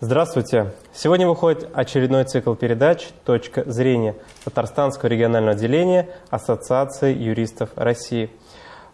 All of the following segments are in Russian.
Здравствуйте! Сегодня выходит очередной цикл передач «Точка зрения» Татарстанского регионального отделения Ассоциации юристов России.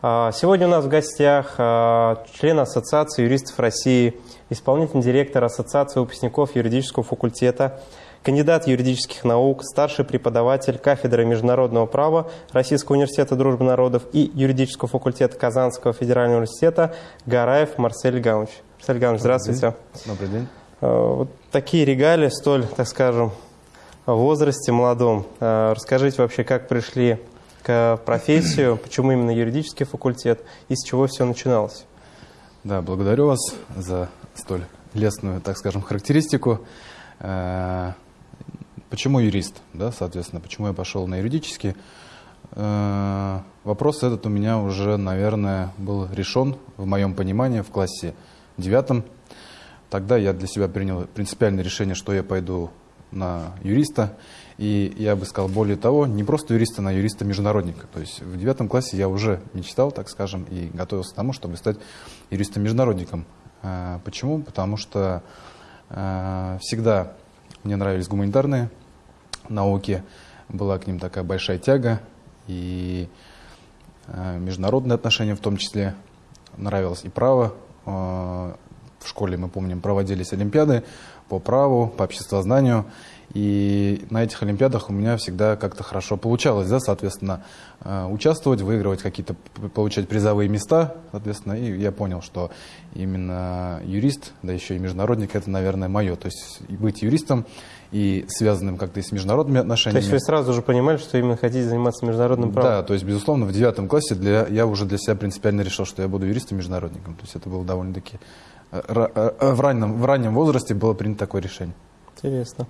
А, сегодня у нас в гостях а, член Ассоциации юристов России, исполнительный директор Ассоциации выпускников юридического факультета, кандидат юридических наук, старший преподаватель кафедры международного права Российского университета дружбы народов и юридического факультета Казанского федерального университета Гараев Марсель Гаунч. Марсель Гаунч, здравствуйте. Добрый день. Э, вот такие регалии, столь, так скажем, в возрасте молодом. Э, расскажите вообще, как пришли к профессию, почему именно юридический факультет и с чего все начиналось? Да, благодарю вас за столь лестную, так скажем, характеристику. Э, почему юрист, да, соответственно, почему я пошел на юридический? Вопрос этот у меня уже, наверное, был решен в моем понимании в классе девятом. Тогда я для себя принял принципиальное решение, что я пойду на юриста. И я бы сказал, более того, не просто юриста, а юриста-международника. То есть в девятом классе я уже мечтал, так скажем, и готовился к тому, чтобы стать юристом-международником. А, почему? Потому что а, всегда мне нравились гуманитарные науки, была к ним такая большая тяга, и а, международные отношения в том числе нравилось и право, в школе, мы помним, проводились олимпиады по праву, по обществознанию. И на этих олимпиадах у меня всегда как-то хорошо получалось, да, соответственно, э, участвовать, выигрывать какие-то, получать призовые места, соответственно, и я понял, что именно юрист, да еще и международник, это, наверное, мое. То есть быть юристом и связанным как-то и с международными отношениями. То есть вы сразу же понимали, что именно хотите заниматься международным правом? Да, то есть, безусловно, в девятом классе для, я уже для себя принципиально решил, что я буду юристом-международником. То есть это было довольно-таки в раннем, в раннем возрасте было принято такое решение. Интересно.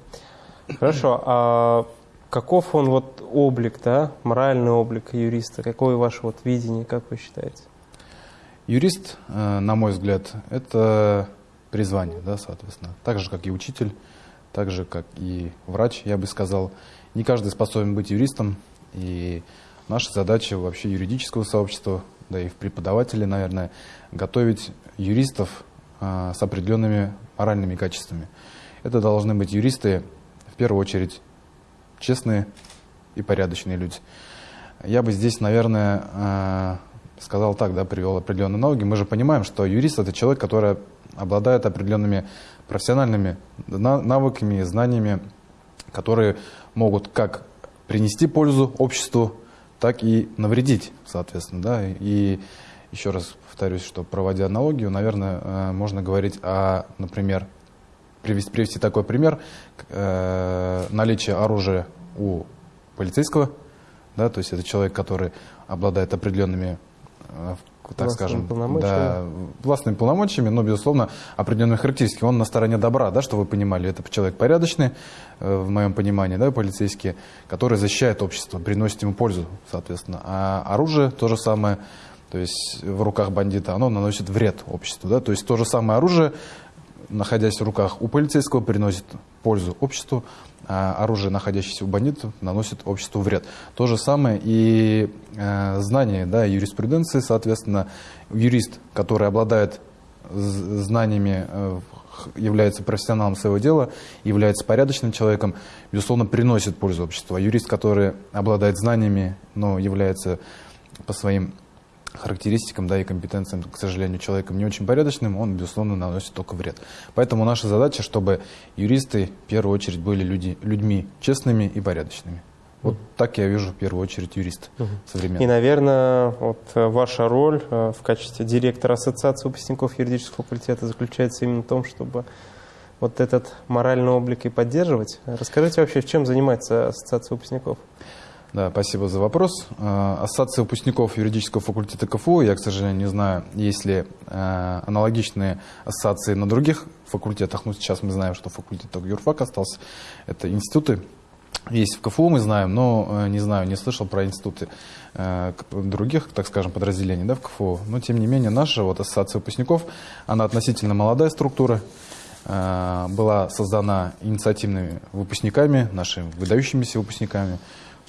Хорошо. А каков он вот облик, да, моральный облик юриста? Какое ваше вот видение, как вы считаете? Юрист, э, на мой взгляд, это призвание, да, соответственно. Так же, как и учитель, так же, как и врач, я бы сказал. Не каждый способен быть юристом, и наша задача вообще юридического сообщества, да и в преподавателе, наверное, готовить юристов с определенными моральными качествами. Это должны быть юристы, в первую очередь, честные и порядочные люди. Я бы здесь, наверное, а, сказал так, да, привел определенные налоги. Мы же понимаем, что юрист – это человек, который обладает определенными профессиональными навыками, знаниями, которые могут как принести пользу обществу, так и навредить, соответственно. Да? И еще раз повторюсь, что проводя аналогию, наверное, э, можно говорить о, например, привести, привести такой пример, э, наличие оружия у полицейского, да, то есть это человек, который обладает определенными э, так скажем, да, властными полномочиями, но, безусловно, определенные характеристики. Он на стороне добра, да, что вы понимали. Это человек порядочный, в моем понимании, да, полицейский, который защищает общество, приносит ему пользу, соответственно. А оружие то же самое то есть в руках бандита, оно наносит вред обществу. Да? То есть то же самое оружие, находясь в руках у полицейского, приносит пользу обществу, а оружие, находящееся у бандитов, наносит обществу вред. То же самое и э, знание да, юриспруденции, соответственно, юрист, который обладает знаниями, э, является профессионалом своего дела, является порядочным человеком, безусловно, приносит пользу обществу. А юрист, который обладает знаниями, но является по своим характеристикам да, и компетенциям, к сожалению, человеком не очень порядочным, он, безусловно, наносит только вред. Поэтому наша задача, чтобы юристы, в первую очередь, были люди, людьми честными и порядочными. Вот так я вижу в первую очередь юрист угу. современный. И, наверное, вот э, ваша роль э, в качестве директора Ассоциации выпускников юридического факультета заключается именно в том, чтобы вот этот моральный облик и поддерживать. Расскажите вообще, в чем занимается Ассоциация выпускников? Да, спасибо за вопрос. Э, ассоциация выпускников юридического факультета КФУ, я, к сожалению, не знаю, есть ли э, аналогичные ассоциации на других факультетах. Ну, сейчас мы знаем, что факультет только юрфак остался. Это институты. Есть в КФУ, мы знаем, но э, не знаю, не слышал про институты других, так скажем, подразделений да, в КФУ. Но, тем не менее, наша вот, ассоциация выпускников, она относительно молодая структура, была создана инициативными выпускниками, нашими выдающимися выпускниками,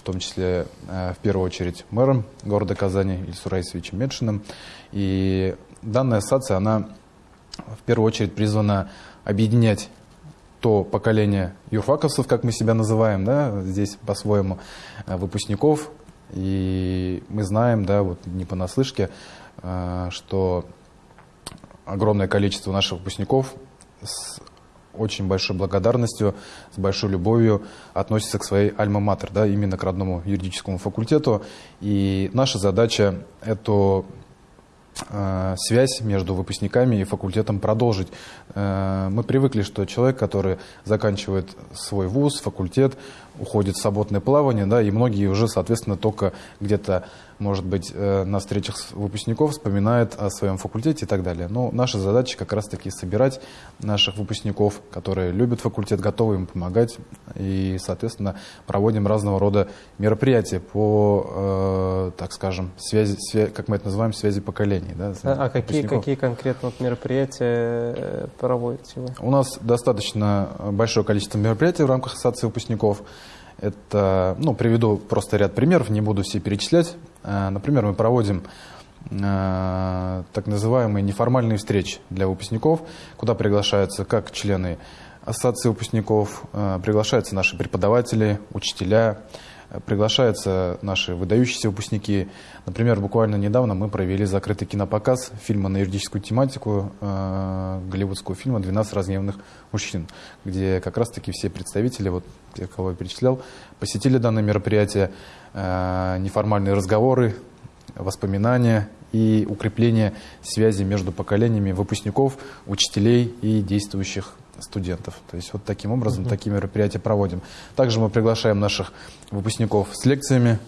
том числе э, в первую очередь мэром города Казани Ильсу Раисовичем Медшиным. И данная ассоциация, она в первую очередь призвана объединять то поколение юрфаковцев, как мы себя называем, да, здесь по-своему, э, выпускников. И мы знаем, да, вот не понаслышке, э, что огромное количество наших выпускников с очень большой благодарностью, с большой любовью относятся к своей альма-матер, да, именно к родному юридическому факультету. И наша задача эту Э, связь между выпускниками и факультетом продолжить. Э, мы привыкли, что человек, который заканчивает свой вуз, факультет, уходит в свободное плавание, да, и многие уже, соответственно, только где-то может быть, э, на встречах выпускников вспоминает о своем факультете и так далее. Но наша задача как раз-таки собирать наших выпускников, которые любят факультет, готовы им помогать. И, соответственно, проводим разного рода мероприятия по, э, так скажем, связи, связи, как мы это называем, связи поколений. Да, а, а какие, какие конкретно мероприятия э, проводите вы? У нас достаточно большое количество мероприятий в рамках Ассоциации выпускников. Это, ну, приведу просто ряд примеров, не буду все перечислять. Э, например, мы проводим э, так называемые неформальные встречи для выпускников, куда приглашаются как члены ассоциации выпускников, э, приглашаются наши преподаватели, учителя, приглашаются наши выдающиеся выпускники. Например, буквально недавно мы провели закрытый кинопоказ фильма на юридическую тематику, э, голливудского фильма «12 разгневанных мужчин», где как раз-таки все представители, вот те, кого я перечислял, посетили данное мероприятие, э, неформальные разговоры, воспоминания и укрепление связи между поколениями выпускников, учителей и действующих студентов. То есть вот таким образом uh -huh. такие мероприятия проводим. Также мы приглашаем наших выпускников с лекциями.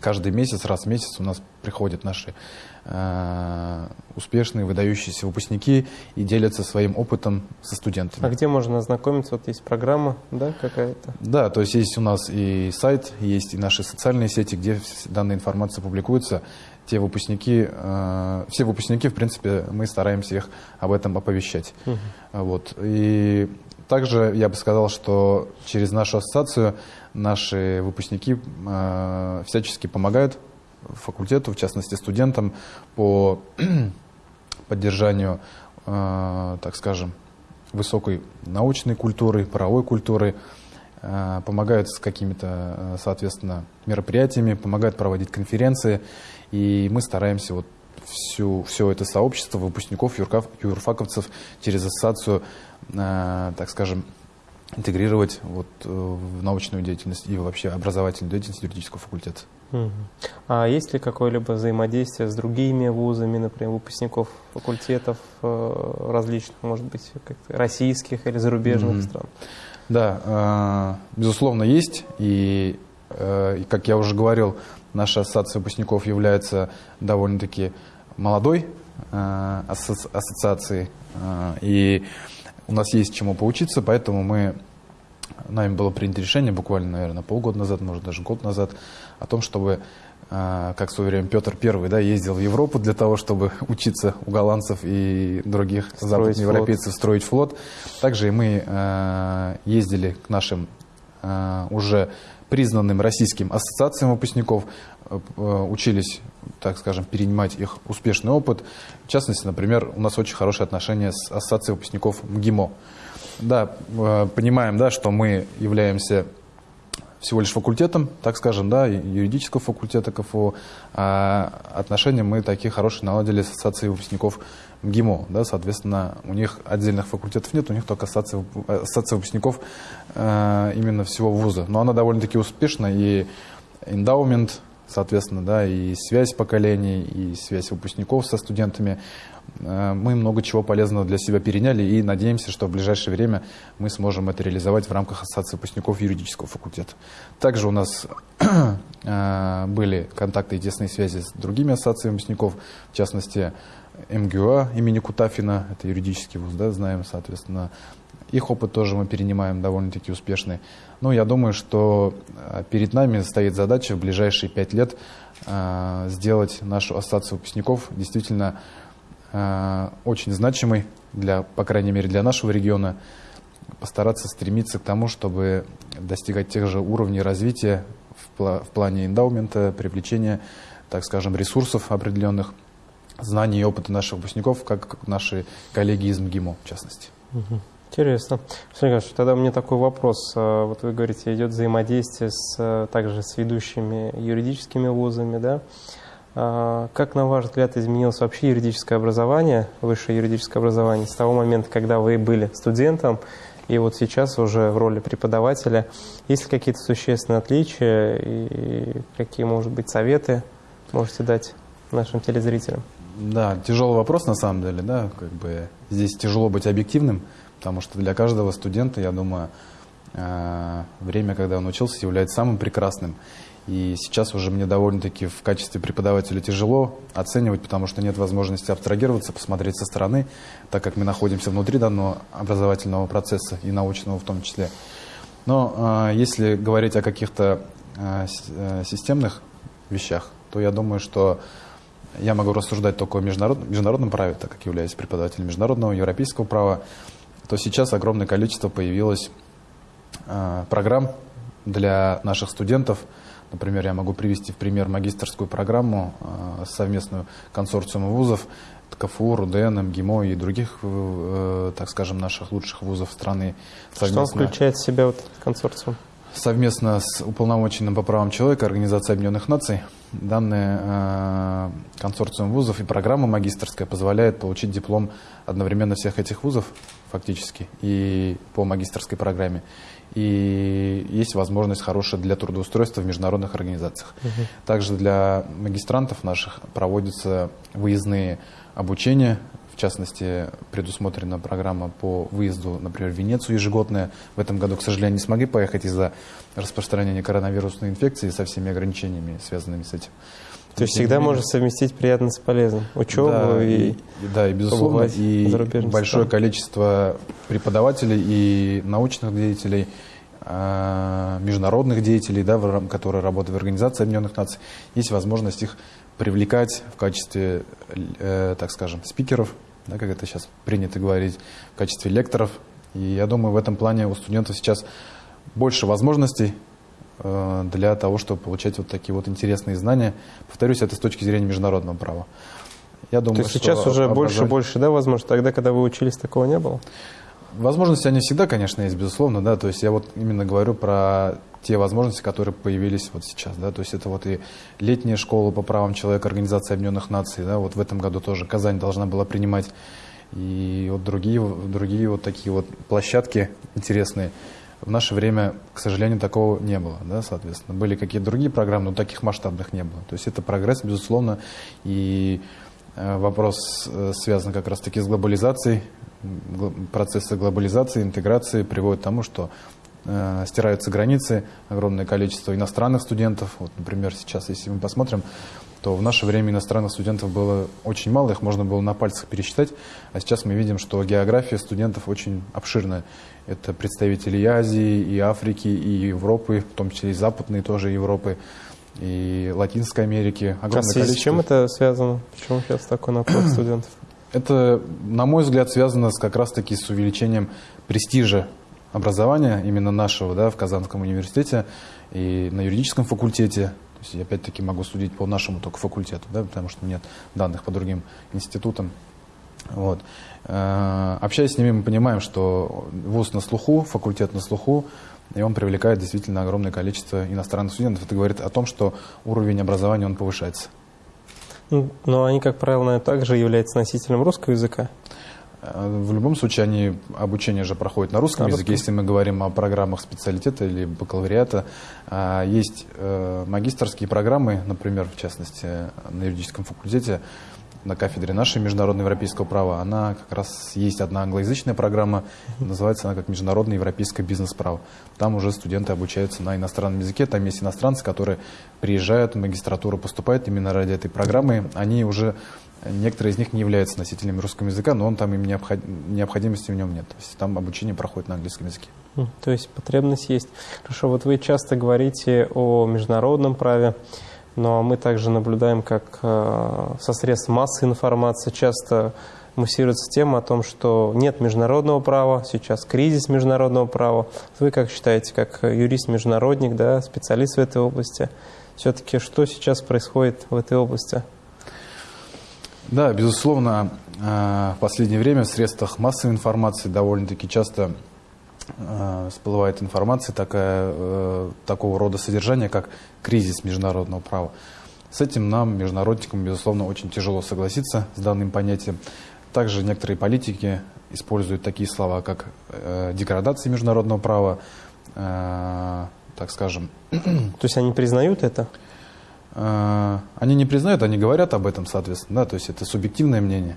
Каждый месяц, раз в месяц у нас приходят наши э, успешные, выдающиеся выпускники и делятся своим опытом со студентами. А где можно ознакомиться? Вот есть программа, да, какая-то? Да, то есть есть у нас и сайт, есть и наши социальные сети, где данная информация публикуется те выпускники, э, все выпускники, в принципе, мы стараемся их об этом оповещать. Угу. Вот. И также я бы сказал, что через нашу ассоциацию наши выпускники э, всячески помогают факультету, в частности студентам, по поддержанию, э, так скажем, высокой научной культуры, правовой культуры, э, помогают с какими-то, э, соответственно, мероприятиями, помогают проводить конференции. И мы стараемся вот всю, все это сообщество выпускников, юркав, юрфаковцев через ассоциацию, э, так скажем, интегрировать вот, э, в научную деятельность и вообще образовательную деятельность юридического факультета. А есть ли какое-либо взаимодействие с другими вузами, например, выпускников факультетов э, различных, может быть, российских или зарубежных mm-hmm. стран? Да, э, безусловно, есть. И, как я уже говорил, Наша ассоциация выпускников является довольно-таки молодой э, асоци ассоциацией, э, и у нас есть чему поучиться, поэтому мы, нами было принято решение буквально, наверное, полгода назад, может даже год назад, о том, чтобы, э, как в свое время Петр I да, ездил в Европу для того, чтобы учиться у голландцев и других западноевропейцев строить флот. Также и мы э, ездили к нашим э, уже признанным российским ассоциациям выпускников, э, учились, так скажем, перенимать их успешный опыт. В частности, например, у нас очень хорошие отношения с ассоциацией выпускников МГИМО. Да, э, понимаем, да, что мы являемся всего лишь факультетом, так скажем, да, юридического факультета КФУ, а отношения мы такие хорошие наладили с ассоциацией выпускников МГИМО, да, соответственно, у них отдельных факультетов нет, у них только ассоциация, выпускников э, именно всего вуза. Но она довольно-таки успешна, и эндаумент, соответственно, да, и связь поколений, и связь выпускников со студентами. Э, мы много чего полезного для себя переняли и надеемся, что в ближайшее время мы сможем это реализовать в рамках Ассоциации выпускников юридического факультета. Также у нас э, были контакты и тесные связи с другими ассоциациями выпускников, в частности, МГУА имени Кутафина, это юридический вуз, да, знаем, соответственно. Их опыт тоже мы перенимаем довольно-таки успешный. Но я думаю, что э, перед нами стоит задача в ближайшие пять лет э, сделать нашу ассоциацию выпускников действительно э, очень значимой, для, по крайней мере для нашего региона, постараться стремиться к тому, чтобы достигать тех же уровней развития в, в плане эндаумента, привлечения, так скажем, ресурсов определенных знаний и опыта наших выпускников, как наши коллеги из МГИМО, в частности. Интересно. Сергей тогда у меня такой вопрос. А, вот вы говорите, идет взаимодействие с, э, также с ведущими юридическими вузами, да? А, как, на ваш взгляд, изменилось вообще юридическое образование, высшее юридическое образование с того момента, когда вы были студентом, и вот сейчас уже в роли преподавателя? Есть ли какие-то существенные отличия и какие, может быть, советы можете дать нашим телезрителям? Да, тяжелый вопрос на самом деле, да, как бы здесь тяжело быть объективным, потому что для каждого студента, я думаю, э, время, когда он учился, является самым прекрасным. И сейчас уже мне довольно-таки в качестве преподавателя тяжело оценивать, потому что нет возможности абстрагироваться, посмотреть со стороны, так как мы находимся внутри данного образовательного процесса и научного в том числе. Но э, если говорить о каких-то э, системных вещах, то я думаю, что я могу рассуждать только о международ, международном праве, так как являюсь преподавателем международного, европейского права, то сейчас огромное количество появилось э, программ для наших студентов. Например, я могу привести в пример магистрскую программу э, совместную консорциума вузов, КФУ, РУДН, МГИМО и других, э, так скажем, наших лучших вузов страны. Совместно... Что включает в себя вот консорциум? Совместно с уполномоченным по правам человека Организации Объединенных Наций данный э, консорциум вузов и программа магистрская позволяет получить диплом одновременно всех этих вузов фактически и по магистрской программе. И есть возможность хорошая для трудоустройства в международных организациях. Угу. Также для магистрантов наших проводятся выездные обучения частности, предусмотрена программа по выезду, например, в Венецию ежегодная. В этом году, к сожалению, не смогли поехать из-за распространения коронавирусной инфекции со всеми ограничениями, связанными с этим. То есть всегда можно совместить приятное с полезным. Учебу да, и, и, да, и безусловно, и большое стран. количество преподавателей и научных деятелей, а, международных деятелей, да, которые работают в Организации Объединенных Наций, есть возможность их привлекать в качестве, э, так скажем, спикеров да, как это сейчас принято говорить, в качестве лекторов. И я думаю, в этом плане у студентов сейчас больше возможностей э, для того, чтобы получать вот такие вот интересные знания. Повторюсь, это с точки зрения международного права. Я думаю, То есть сейчас уже образование... больше больше, да, возможно, тогда, когда вы учились, такого не было? Возможности они всегда, конечно, есть, безусловно, да, то есть я вот именно говорю про те возможности, которые появились вот сейчас, да, то есть это вот и летняя школа по правам человека Организации Объединенных Наций, да, вот в этом году тоже Казань должна была принимать, и вот другие, другие вот такие вот площадки интересные. В наше время, к сожалению, такого не было, да, соответственно. Были какие-то другие программы, но таких масштабных не было. То есть это прогресс, безусловно, и вопрос э, связан как раз-таки с глобализацией, процессы глобализации, интеграции приводят к тому, что э, стираются границы, огромное количество иностранных студентов. Вот, например, сейчас, если мы посмотрим, то в наше время иностранных студентов было очень мало, их можно было на пальцах пересчитать, а сейчас мы видим, что география студентов очень обширная. Это представители и Азии, и Африки, и Европы, в том числе и Западной тоже Европы, и Латинской Америки. Огромное а количество... с чем это связано? Почему сейчас такой наплыв студентов? Это, на мой взгляд, связано с, как раз-таки с увеличением престижа образования, именно нашего, да, в Казанском университете и на юридическом факультете. То есть, я опять-таки могу судить по нашему только факультету, да, потому что нет данных по другим институтам. Вот. Э, общаясь с ними, мы понимаем, что вуз на слуху, факультет на слуху, и он привлекает действительно огромное количество иностранных студентов. Это говорит о том, что уровень образования он повышается. Ну, но они, как правило, также являются носителем русского языка. Э, в любом случае, они обучение же проходит на русском на языке. Если мы говорим о программах специалитета или бакалавриата, а, есть э, магистрские программы, например, в частности, на юридическом факультете, на кафедре нашей международного европейского права, она как раз есть одна англоязычная программа, называется она как международное европейское бизнес-право. Там уже студенты обучаются на иностранном языке, там есть иностранцы, которые приезжают в магистратуру, поступают именно ради этой программы, они уже Некоторые из них не являются носителями русского языка, но он там им необход... необходимости в нем нет. То есть там обучение проходит на английском языке. То есть потребность есть. Хорошо, вот вы часто говорите о международном праве. Но мы также наблюдаем, как э, со средств массы информации часто муссируется тема о том, что нет международного права, сейчас кризис международного права. Вы как считаете, как юрист-международник, да, специалист в этой области, все-таки что сейчас происходит в этой области? Да, безусловно, в последнее время в средствах массовой информации довольно-таки часто всплывает информация такая, такого рода содержания, как кризис международного права. С этим нам, международникам, безусловно, очень тяжело согласиться с данным понятием. Также некоторые политики используют такие слова, как э, деградация международного права, э, так скажем. То есть они признают это? Э, они не признают, они говорят об этом, соответственно, да, то есть это субъективное мнение.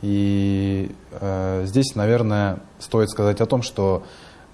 И э, здесь, наверное, стоит сказать о том, что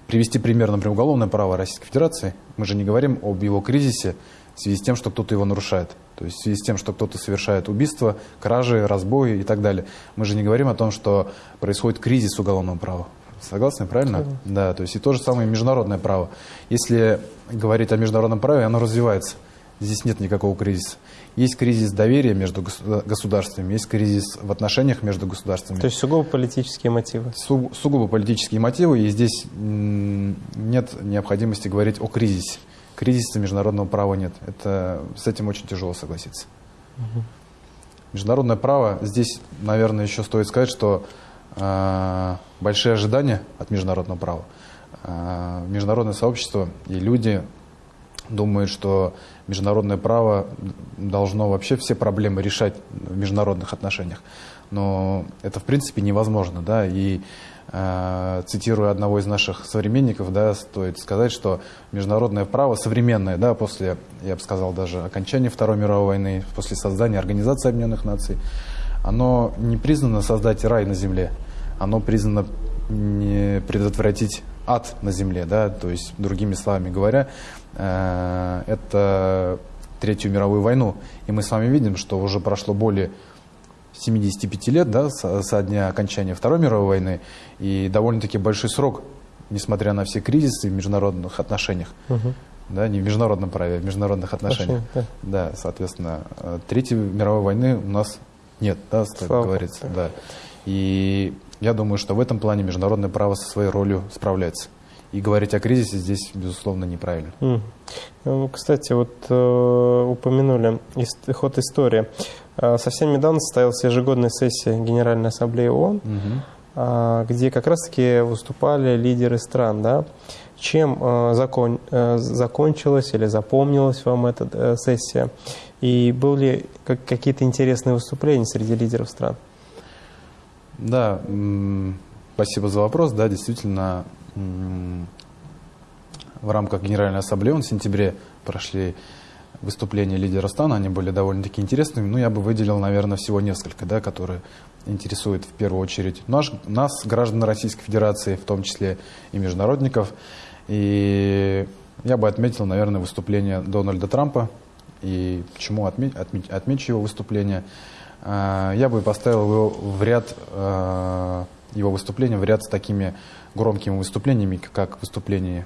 привести пример, например, уголовное право Российской Федерации, мы же не говорим об его кризисе в связи с тем, что кто-то его нарушает. То есть в связи с тем, что кто-то совершает убийство, кражи, разбои и так далее. Мы же не говорим о том, что происходит кризис уголовного права. Согласны, правильно? Да. да, то есть и то же самое международное право. Если говорить о международном праве, оно развивается. Здесь нет никакого кризиса. Есть кризис доверия между государствами, есть кризис в отношениях между государствами. То есть сугубо политические мотивы? Су сугубо политические мотивы, и здесь нет необходимости говорить о кризисе кризиса международного права нет. Это, с этим очень тяжело согласиться. Угу. Международное право, здесь, наверное, еще стоит сказать, что э, большие ожидания от международного права. Э, международное сообщество и люди думают, что международное право должно вообще все проблемы решать в международных отношениях. Но это, в принципе, невозможно. Да? И Э, цитируя одного из наших современников, да, стоит сказать, что международное право современное, да, после, я бы сказал, даже окончания Второй мировой войны, после создания Организации Объединенных Наций, оно не признано создать рай на земле, оно признано не предотвратить ад на земле, да, то есть, другими словами говоря, э, это Третью мировую войну. И мы с вами видим, что уже прошло более 75 лет да, со, со дня окончания Второй мировой войны, и довольно-таки большой срок, несмотря на все кризисы в международных отношениях. Угу. Да, не в международном праве, а в международных отношениях. да. да, соответственно, Третьей мировой войны у нас нет, да, как говорится. Да. И я думаю, что в этом плане международное право со своей ролью справляется. И говорить о кризисе здесь, безусловно, неправильно. Mm. Кстати, вот э, упомянули ход истории. Э, совсем недавно состоялась ежегодная сессия Генеральной Ассамблеи ООН, угу. где как раз-таки выступали лидеры стран. Да? Чем э, закон, закончилась или запомнилась вам эта сессия? И были ли какие-то интересные выступления среди лидеров стран? Да, спасибо за вопрос. Да, действительно, в рамках Генеральной Ассамблеи в сентябре прошли выступления лидера стран, они были довольно-таки интересными, но я бы выделил, наверное, всего несколько, да, которые интересуют в первую очередь наш, нас, граждан Российской Федерации, в том числе и международников. И я бы отметил, наверное, выступление Дональда Трампа. И почему отме, отме, отмечу его выступление? А, я бы поставил его в ряд, а, его выступления в ряд с такими громкими выступлениями, как выступление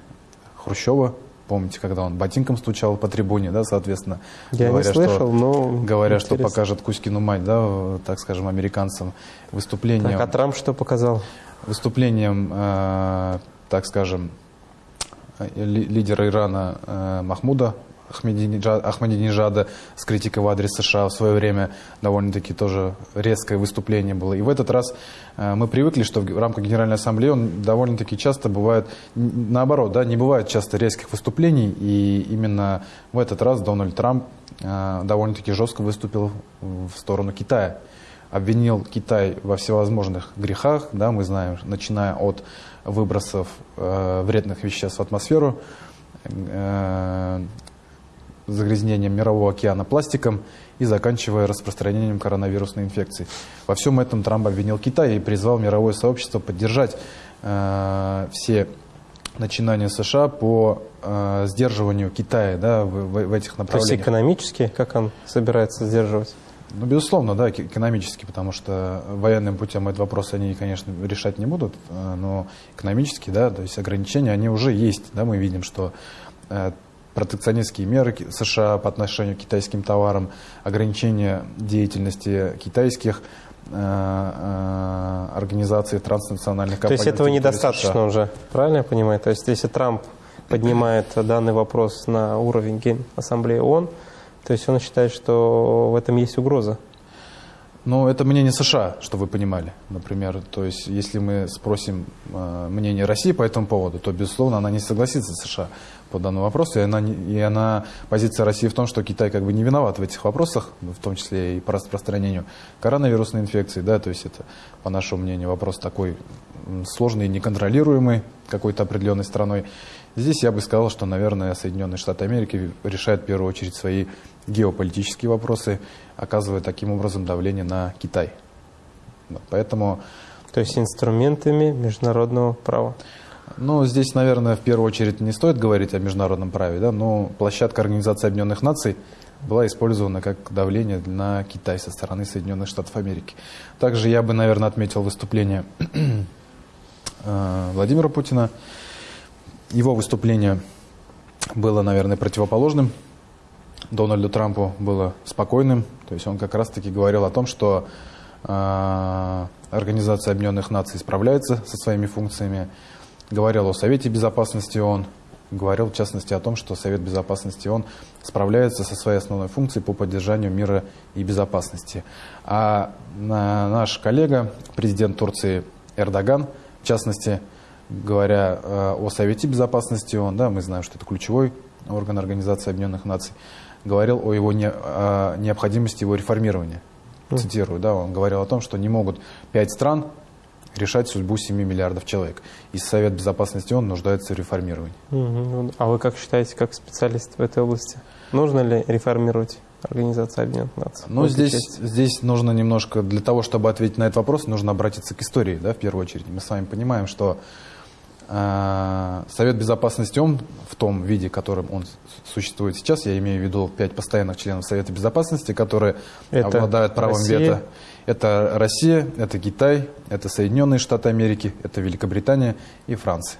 Хрущева Помните, когда он ботинком стучал по трибуне, да, соответственно. Я говоря, не слышал, что, но Говоря, интересно. что покажет Кузькину мать, да, так скажем, американцам. Выступлением... Так, а Трамп что показал? Выступлением, э, так скажем, лидера Ирана э, Махмуда Ахмадинежада с критикой в адрес США в свое время довольно-таки тоже резкое выступление было. И в этот раз э, мы привыкли, что в рамках Генеральной Ассамблеи он довольно-таки часто бывает, наоборот, да, не бывает часто резких выступлений, и именно в этот раз Дональд Трамп э, довольно-таки жестко выступил в сторону Китая. Обвинил Китай во всевозможных грехах, да, мы знаем, начиная от выбросов э, вредных веществ в атмосферу, загрязнением мирового океана пластиком и заканчивая распространением коронавирусной инфекции. Во всем этом Трамп обвинил Китай и призвал мировое сообщество поддержать э, все начинания США по э, сдерживанию Китая да, в, в, в этих направлениях. То есть экономически, как он собирается сдерживать? Ну, безусловно, да, экономически, потому что военным путем этот вопрос они, конечно, решать не будут, э, но экономически, да, то есть ограничения, они уже есть, да, мы видим, что э, протекционистские меры США по отношению к китайским товарам, ограничение деятельности китайских э, э, организаций транснациональных компаний. То есть этого недостаточно США. уже, правильно я понимаю? То есть если Трамп поднимает данный вопрос на уровень Генассамблеи ООН, то есть он считает, что в этом есть угроза? Ну, это мнение США, чтобы вы понимали, например. То есть, если мы спросим э, мнение России по этому поводу, то, безусловно, она не согласится с США по данному вопросу. И она, и она, позиция России в том, что Китай как бы не виноват в этих вопросах, в том числе и по распространению коронавирусной инфекции. Да, то есть, это, по нашему мнению, вопрос такой сложный неконтролируемый какой-то определенной страной. Здесь я бы сказал, что, наверное, Соединенные Штаты Америки решают в первую очередь свои геополитические вопросы, оказывая таким образом давление на Китай. Поэтому... То есть инструментами международного права? Ну, здесь, наверное, в первую очередь не стоит говорить о международном праве, да, но площадка Организации Объединенных Наций была использована как давление на Китай со стороны Соединенных Штатов Америки. Также я бы, наверное, отметил выступление э, Владимира Путина. Его выступление было, наверное, противоположным Дональду Трампу было спокойным. То есть он как раз-таки говорил о том, что э, Организация Объединенных Наций справляется со своими функциями. Говорил о Совете Безопасности ООН. Говорил, в частности, о том, что Совет Безопасности ООН справляется со своей основной функцией по поддержанию мира и безопасности. А наш коллега, президент Турции Эрдоган, в частности, говоря э, о Совете Безопасности ООН, да, мы знаем, что это ключевой орган Организации Объединенных Наций, говорил о его не, о необходимости его реформирования. Цитирую, да, он говорил о том, что не могут пять стран решать судьбу 7 миллиардов человек. И Совет Безопасности он нуждается в реформировании. А вы как считаете, как специалист в этой области, нужно ли реформировать Организацию Объединенных Наций? Ну, здесь, здесь нужно немножко, для того, чтобы ответить на этот вопрос, нужно обратиться к истории, да, в первую очередь. Мы с вами понимаем, что Совет Безопасности ООН в том виде, которым он существует сейчас, я имею в виду пять постоянных членов Совета Безопасности, которые это обладают правом Россия. вето. Это Россия, это Китай, это Соединенные Штаты Америки, это Великобритания и Франция.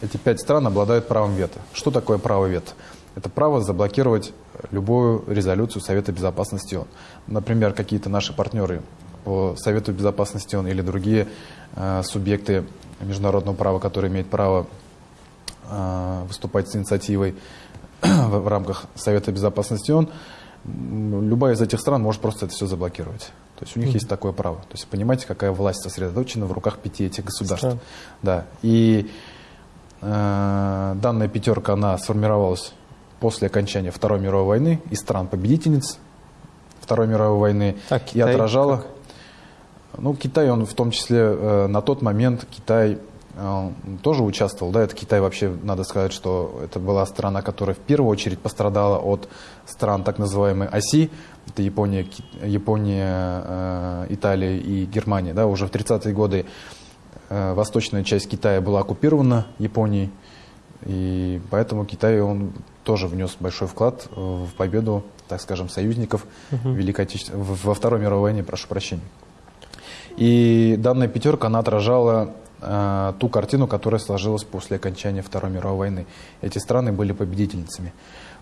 Эти пять стран обладают правом вето. Что такое право вето? Это право заблокировать любую резолюцию Совета Безопасности ООН. Например, какие-то наши партнеры по Совету Безопасности ООН или другие э, субъекты международного права, который имеет право э, выступать с инициативой в, рамках Совета Безопасности ООН, любая из этих стран может просто это все заблокировать. То есть у них mm -hmm. есть такое право. То есть понимаете, какая власть сосредоточена в руках пяти этих государств. Стран. Да. И э, данная пятерка, она сформировалась после окончания Второй мировой войны из стран-победительниц Второй мировой войны а и отражала... Как? Ну, Китай, он в том числе э, на тот момент Китай э, тоже участвовал. Да, это Китай вообще, надо сказать, что это была страна, которая в первую очередь пострадала от стран так называемой оси. Это Япония, Япония э, Италия и Германия. Да, уже в 30-е годы восточная часть Китая была оккупирована Японией. И поэтому Китай, он тоже внес большой вклад в победу, так скажем, союзников угу. Великой Отече... во Второй мировой войне, прошу прощения. И данная пятерка, она отражала э, ту картину, которая сложилась после окончания Второй мировой войны. Эти страны были победительницами.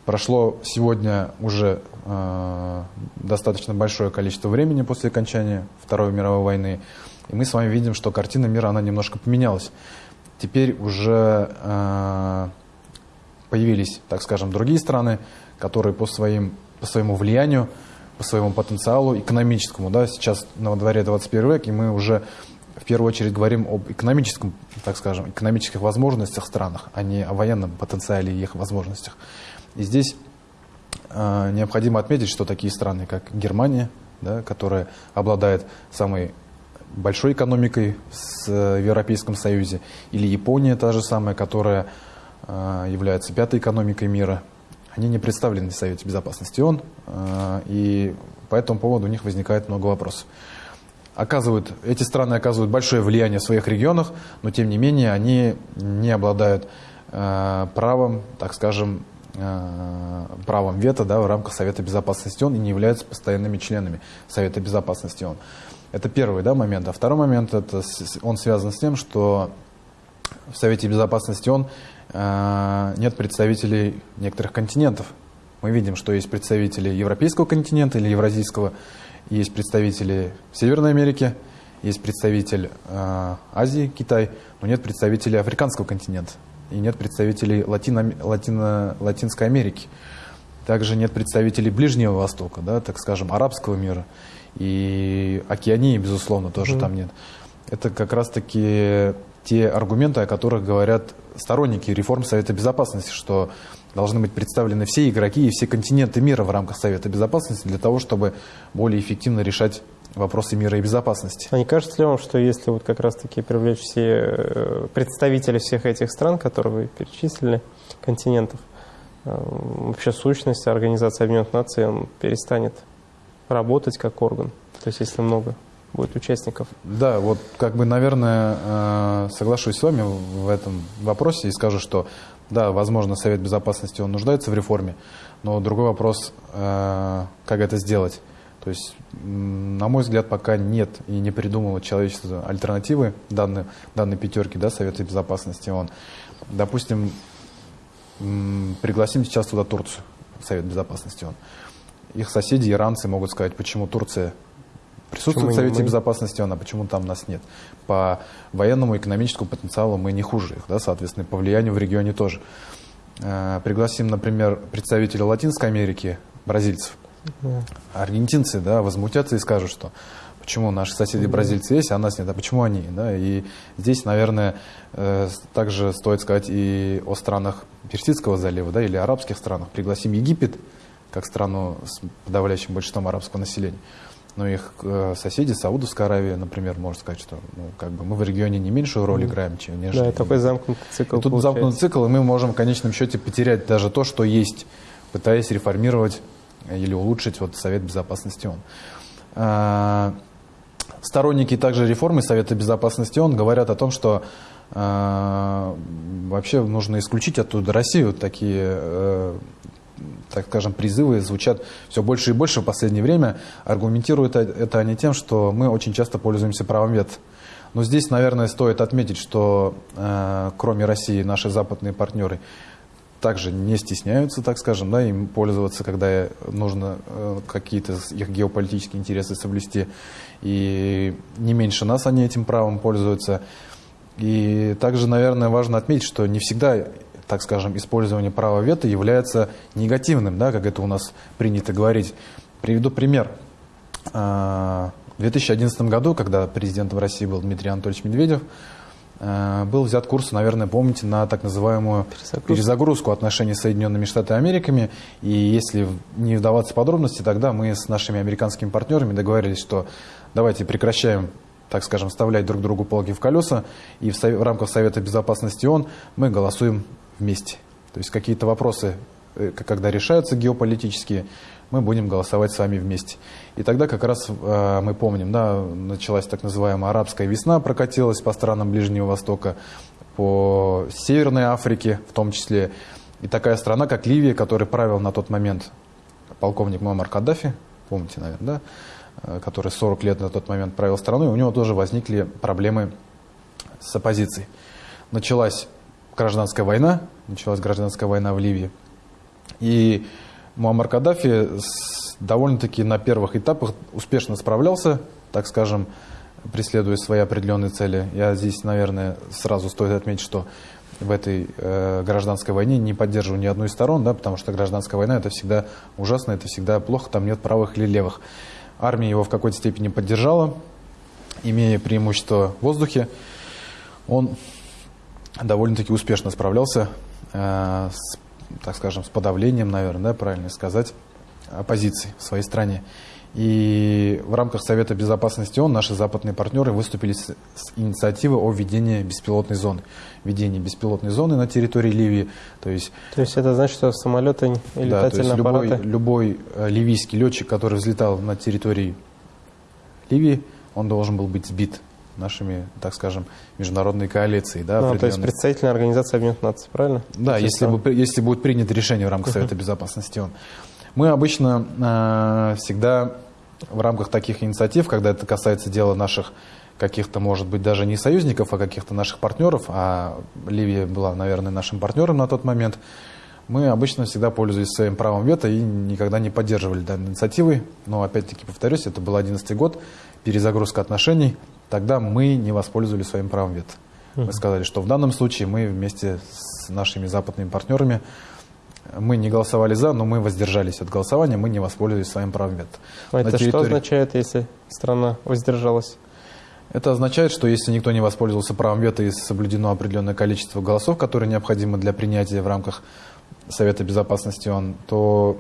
Прошло сегодня уже э, достаточно большое количество времени после окончания Второй мировой войны. И мы с вами видим, что картина мира, она немножко поменялась. Теперь уже э, появились, так скажем, другие страны, которые по, своим, по своему влиянию по своему потенциалу экономическому. Да? Сейчас на дворе 21 век, и мы уже в первую очередь говорим об экономическом, так скажем, экономических возможностях странах, а не о военном потенциале и их возможностях. И здесь э, необходимо отметить, что такие страны, как Германия, да, которая обладает самой большой экономикой в Европейском Союзе, или Япония та же самая, которая э, является пятой экономикой мира, они не представлены в Совете Безопасности ООН, э, и по этому поводу у них возникает много вопросов. Оказывают, эти страны оказывают большое влияние в своих регионах, но тем не менее они не обладают э, правом, так скажем, э, правом вето да, в рамках Совета Безопасности ООН и не являются постоянными членами Совета Безопасности ООН. Это первый да, момент. А второй момент, это, он связан с тем, что в Совете Безопасности ООН нет представителей некоторых континентов. Мы видим, что есть представители европейского континента или евразийского, есть представители Северной Америки, есть представитель э, Азии, Китай, но нет представителей африканского континента и нет представителей Латино, Латино, Латинской Америки. также нет представителей Ближнего Востока, да, так скажем, арабского мира. И Океании, безусловно, тоже mm-hmm. там нет. Это как раз-таки те аргументы, о которых говорят сторонники реформ Совета Безопасности, что должны быть представлены все игроки и все континенты мира в рамках Совета Безопасности для того, чтобы более эффективно решать вопросы мира и безопасности. А не кажется ли вам, что если вот как раз-таки привлечь все э, представители всех этих стран, которые вы перечислили, континентов, э, вообще сущность Организации Объединенных Наций он перестанет работать как орган? То есть если много будет участников. Да, вот как бы, наверное, э, соглашусь с вами в этом вопросе и скажу, что да, возможно, Совет Безопасности он нуждается в реформе, но другой вопрос, как это сделать. То есть, на мой взгляд, пока нет и не придумало человечество альтернативы данной, данной пятерки да, Совета Безопасности ООН. Допустим, пригласим сейчас туда Турцию, Совет Безопасности ООН. Их соседи, иранцы, могут сказать, почему Турция присутствует в Совете мы... Безопасности а почему там нас нет. По военному и экономическому потенциалу мы не хуже их, да, соответственно, по влиянию в регионе тоже. Э, пригласим, например, представителя Латинской Америки, бразильцев. Аргентинцы да, возмутятся и скажут, что почему наши соседи бразильцы есть, а нас нет, а почему они? Да? И здесь, наверное, э, также стоит сказать и о странах Персидского залива да, или арабских странах. Пригласим Египет, как страну с подавляющим большинством арабского населения. Но их э, соседи, Саудовская Аравия, например, можно сказать, что ну, как бы мы в регионе не меньшую роль играем, чем нежели. Да, такой замкнутый цикл. И тут замкнутый цикл, и мы можем в конечном счете потерять даже то, что есть, пытаясь реформировать или улучшить вот Совет Безопасности ООН. А, сторонники также реформы Совета Безопасности ООН говорят о том, что а, вообще нужно исключить оттуда Россию. Такие, э, так скажем, призывы звучат все больше и больше в последнее время. Аргументируют это они тем, что мы очень часто пользуемся правом вето. Но здесь, наверное, стоит отметить, что э, кроме России наши западные партнеры также не стесняются, так скажем, да, им пользоваться, когда нужно э, какие-то их геополитические интересы соблюсти. И не меньше нас они этим правом пользуются. И также, наверное, важно отметить, что не всегда, так скажем, использование права вето является негативным, да, как это у нас принято говорить. Приведу пример. А, в 2011 году, когда президентом России был Дмитрий Анатольевич Медведев, Э, был взят курс, наверное, помните, на так называемую перезагрузку, перезагрузку отношений с Соединенными Штатами Америками. И если не вдаваться в подробности, тогда мы с нашими американскими партнерами договорились, что давайте прекращаем так скажем, вставлять друг другу полки в колеса, и в, в рамках Совета Безопасности ООН мы голосуем вместе. То есть какие-то вопросы, э, когда решаются геополитические, мы будем голосовать с вами вместе. И тогда как раз э, мы помним, да, началась так называемая арабская весна, прокатилась по странам Ближнего Востока, по Северной Африке в том числе. И такая страна, как Ливия, которая правил на тот момент полковник Муаммар Каддафи, помните, наверное, да, э, который 40 лет на тот момент правил страной, у него тоже возникли проблемы с оппозицией. Началась гражданская война, началась гражданская война в Ливии. И Муаммар Каддафи довольно-таки на первых этапах успешно справлялся, так скажем, преследуя свои определенные цели. Я здесь, наверное, сразу стоит отметить, что в этой э, гражданской войне не поддерживаю ни одну из сторон, да, потому что гражданская война это всегда ужасно, это всегда плохо, там нет правых или левых. Армия его в какой-то степени поддержала, имея преимущество в воздухе. Он довольно-таки успешно справлялся э, с так скажем, с подавлением, наверное, да, правильно сказать, оппозиции в своей стране. И в рамках Совета Безопасности ООН наши западные партнеры выступили с, с инициативой о введении беспилотной зоны. Введении беспилотной зоны на территории Ливии. То есть, то есть это значит, что самолеты и да, летательные то есть любой, любой э, ливийский летчик, который взлетал на территории Ливии, он должен был быть сбит нашими, так скажем, международной коалицией. Да, ну, то есть представительная организация Объединенных Наций, правильно? Да, если, бы, если будет принято решение в рамках Совета Безопасности ООН. Мы обычно э, всегда в рамках таких инициатив, когда это касается дела наших каких-то, может быть, даже не союзников, а каких-то наших партнеров, а Ливия была, наверное, нашим партнером на тот момент, мы обычно всегда пользовались своим правом вето и никогда не поддерживали данной инициативы. Но, опять-таки, повторюсь, это был 2011 год, перезагрузка отношений – тогда мы не воспользовались своим правом вето. Мы сказали, что в данном случае мы вместе с нашими западными партнерами Мы не голосовали за, но мы воздержались от голосования, мы не воспользовались своим правом вето. А это территории... что означает, если страна воздержалась? Это означает, что если никто не воспользовался правом вето и соблюдено определенное количество голосов, которые необходимы для принятия в рамках Совета Безопасности ООН, то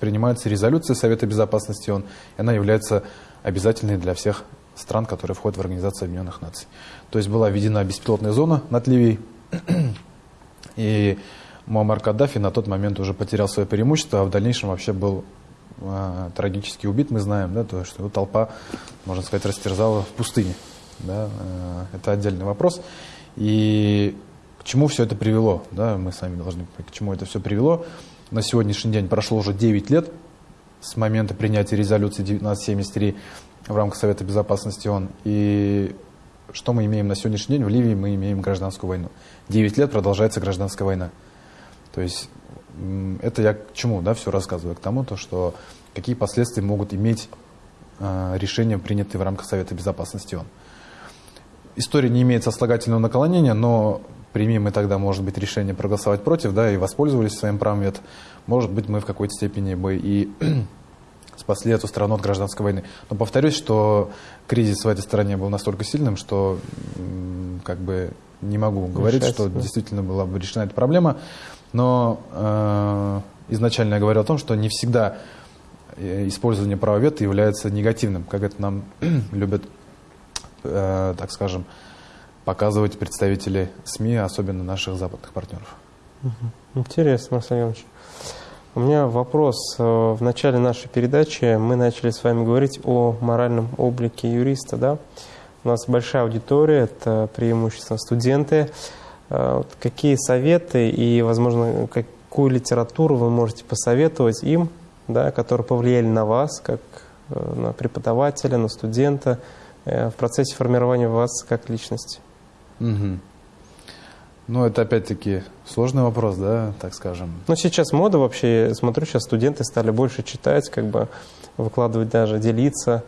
принимается резолюция Совета Безопасности ООН, и она является обязательной для всех стран, которые входят в Организацию Объединенных Наций. То есть была введена беспилотная зона над Ливией, и Муаммар Каддафи на тот момент уже потерял свое преимущество, а в дальнейшем вообще был э, трагически убит, мы знаем, да, то, что его толпа, можно сказать, растерзала в пустыне. Да, э, это отдельный вопрос. И к чему все это привело? Да, мы сами должны к чему это все привело. На сегодняшний день прошло уже 9 лет с момента принятия резолюции 1973 в рамках Совета Безопасности ООН. И что мы имеем на сегодняшний день? В Ливии мы имеем гражданскую войну. 9 лет продолжается гражданская война. То есть это я к чему да, все рассказываю? К тому, то, что какие последствия могут иметь э, решения, принятые в рамках Совета Безопасности ООН. История не имеет сослагательного наклонения, но примем мы тогда, может быть, решение проголосовать против, да, и воспользовались своим правом вето, может быть, мы в какой-то степени бы и спасли эту страну от гражданской войны. Но повторюсь, что кризис в этой стране был настолько сильным, что как бы не могу говорить, что действительно была бы решена эта проблема. Но э, изначально я говорил о том, что не всегда э, использование права вето является негативным, как это нам любят, э, так скажем, показывать представители СМИ, особенно наших западных партнеров. Интересно, Марсель Иванович. У меня вопрос. Э, в начале нашей передачи мы начали с вами говорить о моральном облике юриста. Да? У нас большая аудитория, это преимущественно студенты. Э, какие советы и, возможно, какую литературу вы можете посоветовать им, да, которые повлияли на вас, как э, на преподавателя, на студента, в процессе формирования вас как личности? Угу. Ну, это опять-таки сложный вопрос, да, так скажем. Ну, сейчас мода вообще, смотрю, сейчас студенты стали больше читать, как бы выкладывать даже, делиться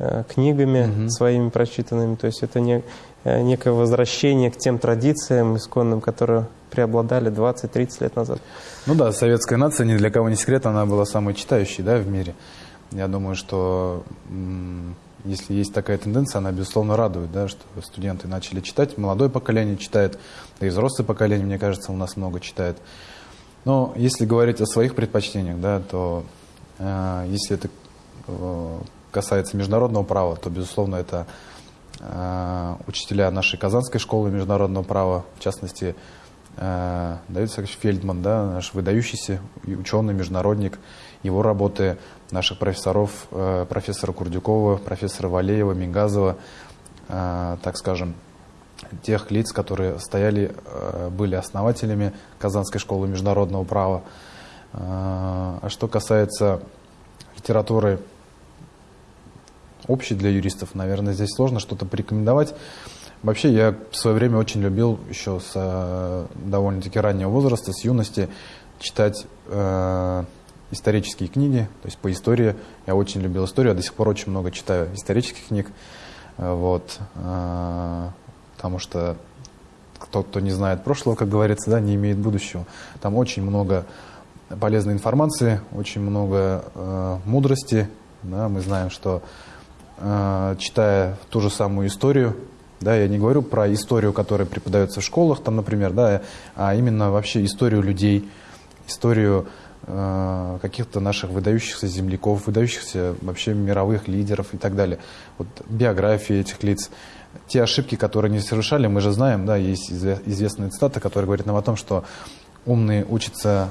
э, книгами угу. своими прочитанными. То есть это не, э, некое возвращение к тем традициям исконным, которые преобладали 20-30 лет назад. Ну да, советская нация, ни для кого не секрет, она была самой читающей да, в мире. Я думаю, что если есть такая тенденция, она, безусловно, радует, да, что студенты начали читать, молодое поколение читает, да и взрослое поколение, мне кажется, у нас много читает. Но если говорить о своих предпочтениях, да, то э, если это э, касается международного права, то, безусловно, это э, учителя нашей Казанской школы международного права, в частности, э, Давид Исаакович Фельдман, да, наш выдающийся ученый, международник, его работы наших профессоров, э, профессора Курдюкова, профессора Валеева, Мингазова, э, так скажем, тех лиц, которые стояли, э, были основателями Казанской школы международного права. А что касается литературы общей для юристов, наверное, здесь сложно что-то порекомендовать. Вообще, я в свое время очень любил еще с довольно-таки раннего возраста, с юности, читать исторические книги, то есть по истории. Я очень любил историю, я до сих пор очень много читаю исторических книг. Э, вот, э, потому что кто, кто не знает прошлого, как говорится, да, не имеет будущего. Там очень много полезной информации, очень много э, мудрости. Да, мы знаем, что э, читая ту же самую историю, да, я не говорю про историю, которая преподается в школах, там, например, да, а именно вообще историю людей, историю каких-то наших выдающихся земляков, выдающихся вообще мировых лидеров и так далее. Вот биографии этих лиц, те ошибки, которые они совершали, мы же знаем, да, есть известная цитата, которая говорит нам о том, что умный учится,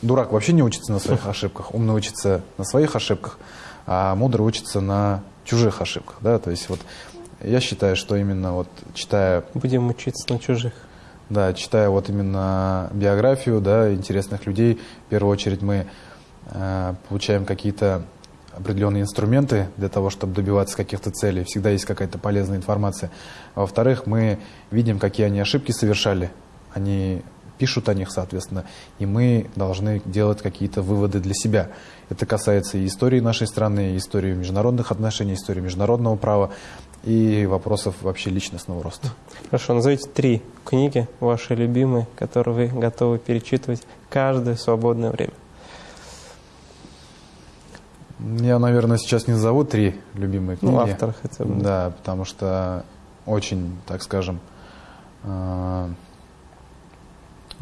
дурак вообще не учится на своих ошибках, умный учится на своих ошибках, а мудрый учится на чужих ошибках, да, то есть вот я считаю, что именно вот читая... Будем учиться на чужих. Да, читая вот именно биографию да, интересных людей, в первую очередь мы э, получаем какие-то определенные инструменты для того, чтобы добиваться каких-то целей. Всегда есть какая-то полезная информация. А во-вторых, мы видим, какие они ошибки совершали. Они пишут о них, соответственно, и мы должны делать какие-то выводы для себя. Это касается и истории нашей страны, и истории международных отношений, истории международного права и вопросов вообще личностного роста. Хорошо, назовите три книги, ваши любимые, которые вы готовы перечитывать каждое свободное время. Я, наверное, сейчас не назову три любимые ну, книги. Ну, автор хотя бы. Да, потому что очень, так скажем, э,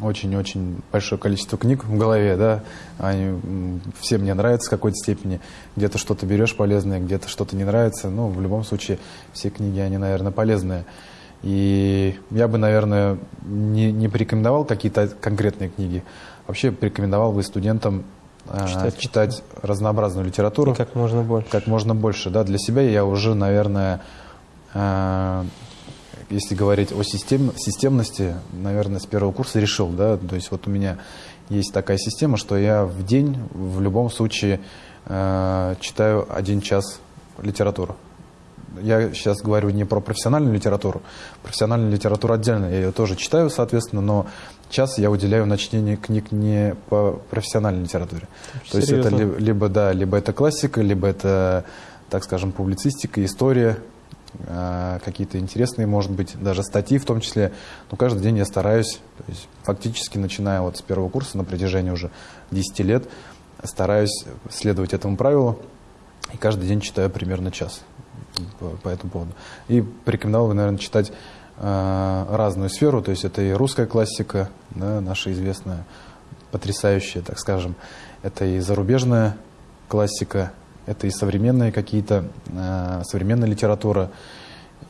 очень-очень большое количество книг в голове, да, они все мне нравятся в какой-то степени, где-то что-то берешь полезное, где-то что-то не нравится, ну, в любом случае, все книги, они, наверное, полезные. И я бы, наверное, не, не порекомендовал какие-то конкретные книги, вообще порекомендовал бы студентам э, читать, читать разнообразную литературу. И как можно больше. Как можно больше, да, для себя я уже, наверное, э, если говорить о систем, системности, наверное, с первого курса решил, да, то есть вот у меня есть такая система, что я в день в любом случае э, читаю один час литературы. Я сейчас говорю не про профессиональную литературу. Профессиональную литературу отдельно, я ее тоже читаю, соответственно, но час я уделяю на чтение книг не по профессиональной литературе. То есть это либо, да, либо это классика, либо это, так скажем, публицистика, история, какие-то интересные, может быть, даже статьи в том числе. Но каждый день я стараюсь, то есть фактически начиная вот с первого курса на протяжении уже 10 лет, стараюсь следовать этому правилу и каждый день читаю примерно час по, по этому поводу. И порекомендовал бы, наверное, читать э, разную сферу, то есть это и русская классика, да, наша известная, потрясающая, так скажем, это и зарубежная классика, это и современные какие-то, э, современная литература,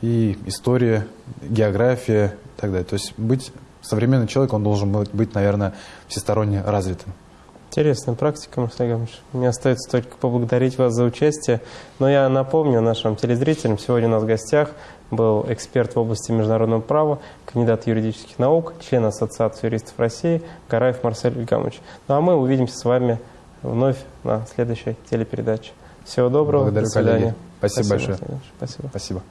и история, география и так далее. То есть быть современный человек, он должен быть, наверное, всесторонне развитым. Интересная практика, Марсель Гамович. Мне остается только поблагодарить вас за участие. Но я напомню нашим телезрителям, сегодня у нас в гостях был эксперт в области международного права, кандидат юридических наук, член Ассоциации юристов России Гараев Марсель Ильгамович. Ну а мы увидимся с вами вновь на следующей телепередаче. Всего доброго. Благодарю, До свидания. Спасибо, Спасибо большое. Спасибо. Спасибо.